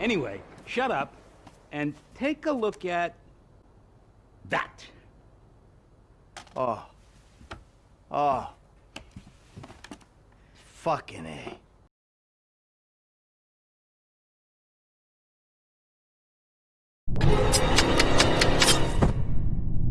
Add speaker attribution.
Speaker 1: Anyway, shut up and take a look at that.
Speaker 2: Oh. Oh. Fucking A.